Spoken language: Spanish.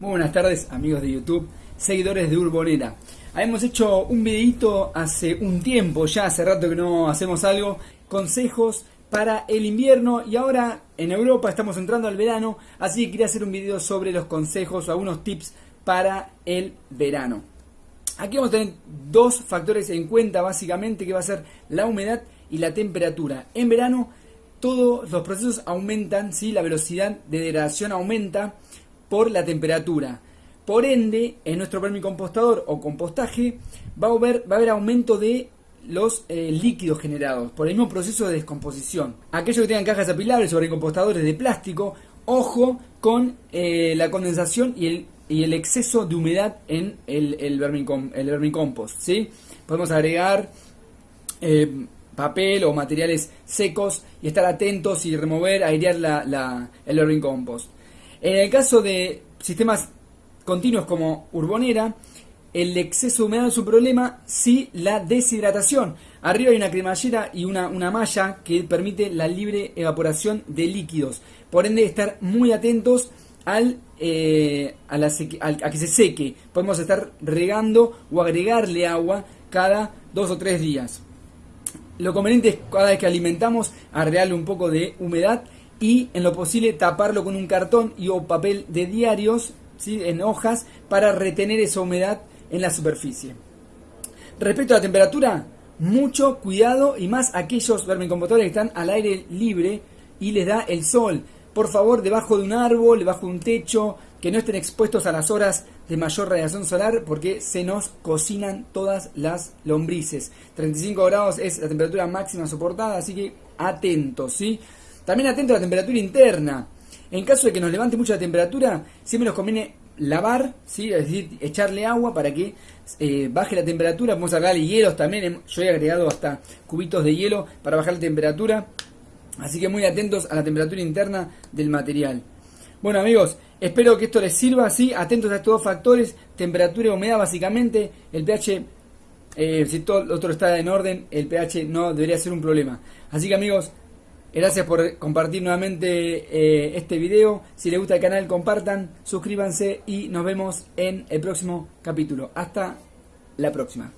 Muy buenas tardes amigos de YouTube, seguidores de Urbonera. Hemos hecho un videito hace un tiempo, ya hace rato que no hacemos algo, consejos para el invierno y ahora en Europa estamos entrando al verano, así que quería hacer un video sobre los consejos o algunos tips para el verano. Aquí vamos a tener dos factores en cuenta básicamente que va a ser la humedad y la temperatura. En verano todos los procesos aumentan, ¿sí? la velocidad de degradación aumenta, por la temperatura. Por ende, en nuestro vermicompostador o compostaje va a haber, aumento de los eh, líquidos generados por el mismo proceso de descomposición. Aquellos que tengan cajas apilables o vermicompostadores de plástico, ojo con eh, la condensación y el, exceso de humedad en el, vermicompost. ¿sí? Podemos agregar eh, papel o materiales secos y estar atentos y remover, airear la, el vermicompost. En el caso de sistemas continuos como Urbonera, el exceso de humedad es un problema, sí la deshidratación. Arriba hay una cremallera y una, una malla que permite la libre evaporación de líquidos. Por ende, estar muy atentos al, eh, a, a que se seque. Podemos estar regando o agregarle agua cada dos o tres días. Lo conveniente es cada vez que alimentamos agregarle un poco de humedad y en lo posible taparlo con un cartón y o papel de diarios ¿sí? en hojas para retener esa humedad en la superficie. Respecto a la temperatura, mucho cuidado y más aquellos vermicompostadores que están al aire libre y les da el sol. Por favor, debajo de un árbol, debajo de un techo, que no estén expuestos a las horas de mayor radiación solar porque se nos cocinan todas las lombrices. 35 grados es la temperatura máxima soportada, así que atentos, ¿sí? También atento a la temperatura interna. En caso de que nos levante mucho la temperatura, siempre nos conviene lavar, ¿sí? es decir, echarle agua para que eh, baje la temperatura. Podemos agregarle hielos también. Yo he agregado hasta cubitos de hielo para bajar la temperatura. Así que muy atentos a la temperatura interna del material. Bueno amigos, espero que esto les sirva. ¿sí? Atentos a estos dos factores, temperatura y humedad básicamente. El pH, eh, si todo lo otro está en orden, el pH no debería ser un problema. Así que amigos, Gracias por compartir nuevamente eh, este video. Si les gusta el canal, compartan, suscríbanse y nos vemos en el próximo capítulo. Hasta la próxima.